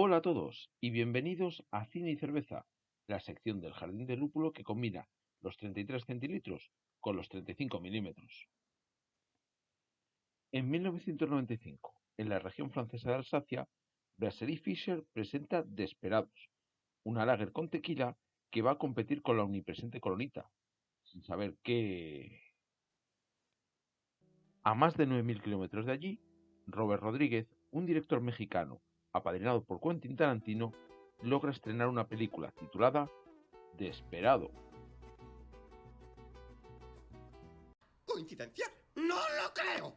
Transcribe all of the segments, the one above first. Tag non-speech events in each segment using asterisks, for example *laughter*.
Hola a todos y bienvenidos a Cine y Cerveza, la sección del Jardín de Lúpulo que combina los 33 centilitros con los 35 milímetros. En 1995, en la región francesa de Alsacia, Brasserie Fischer presenta Desperados, una lager con tequila que va a competir con la omnipresente Colonita, sin saber qué... A más de 9.000 kilómetros de allí, Robert Rodríguez, un director mexicano apadrinado por Quentin Tarantino, logra estrenar una película titulada Desperado. ¿Coincidencia? ¡No lo creo!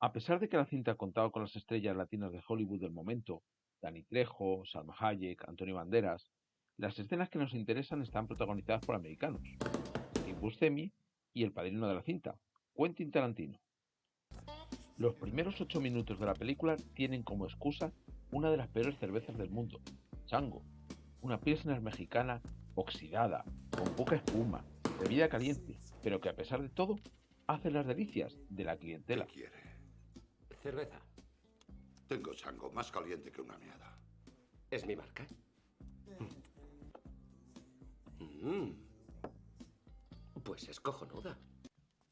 A pesar de que la cinta contaba con las estrellas latinas de Hollywood del momento, Danny Trejo, Salma Hayek, Antonio Banderas, las escenas que nos interesan están protagonizadas por americanos, Steve Buscemi y el padrino de la cinta, Quentin Tarantino. Los primeros ocho minutos de la película tienen como excusa una de las peores cervezas del mundo, Chango, una pilsner mexicana oxidada, con poca espuma, bebida caliente, pero que a pesar de todo hace las delicias de la clientela. ¿Qué quiere? Cerveza. Tengo chango más caliente que una meada. ¿Es mi marca? Mm. Pues es cojonuda.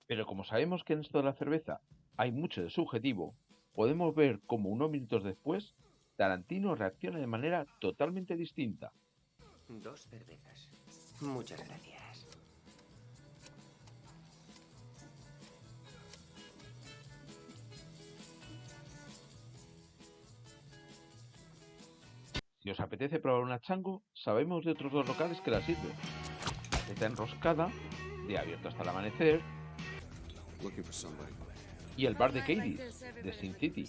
Pero como sabemos que en esto de la cerveza hay mucho de subjetivo, podemos ver cómo unos minutos después Tarantino reacciona de manera totalmente distinta. Dos cervezas. Muchas gracias. Si os apetece probar una chango, sabemos de otros dos locales que la sirven. Está enroscada, de abierto hasta el amanecer, Looking for somebody. Y el bar de Katie, de Sin City.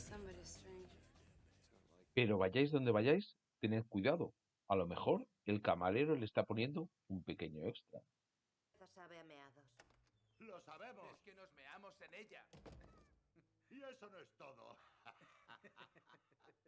Pero vayáis donde vayáis, tened cuidado. A lo mejor el camarero le está poniendo un pequeño extra. sabe a meados. ¡Lo sabemos! Es que nos meamos en ella. *laughs* Y eso no es todo. *laughs*